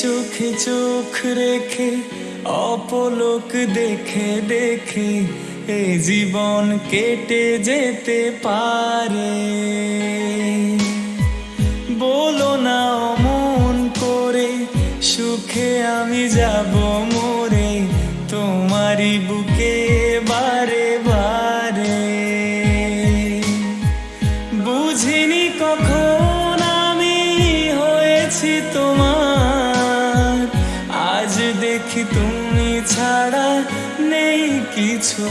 চোখে চোখ রেখে, অপলোক দেখে দেখে, এ জীবন কেটে যেতে পারে। বলো না অমন করে, সুখে আমি যাব মোরে, তোমারই বুকে বারে বারে। বুঝিনি কখন আমি হয়েছি তোমার দেখি তুমি ছাড়া নেই কিছু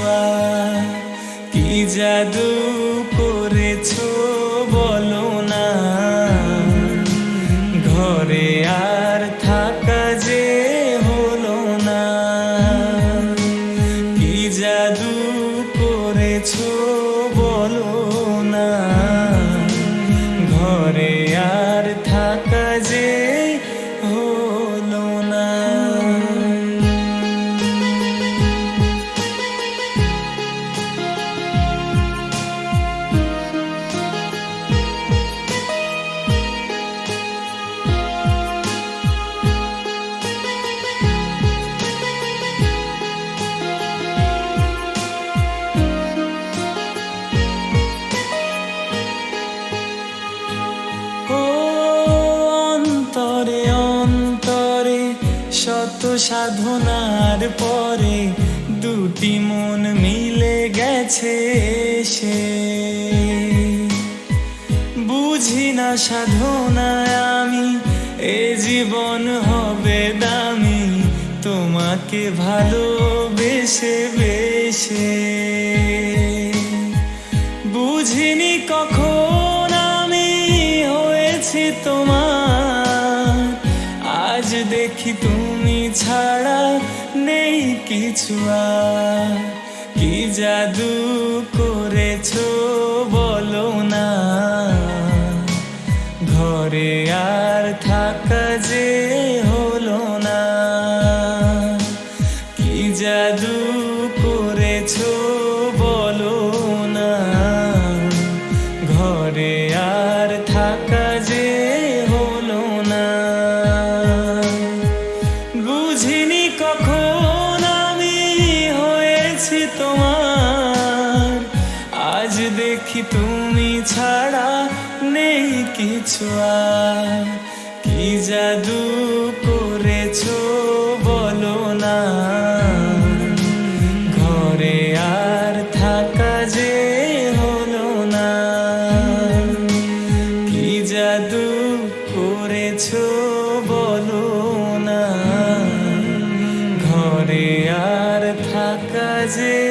কি জাদু করেছ বলো না। ঘরে আর থাকা যে হলো না। কি জাদু করেছ শত সাধনার পরে দুটি মন মিলে গেছে সে। বুঝি না সাধনায় আমি, এ জীবন হবে দামি, তোমাকে ভালোবেসে বেসে বুঝিনি কখন আমি হয়েছি তোমার দেখি তুমি ছাড়া নেই কিছু কি জাদু করেছ বলো না। ঘরে আর তোমার। আজ দেখি তুমি ছাড়া নেই কিছু আর। কি জাদু ঘরে আর থাকা যে হলো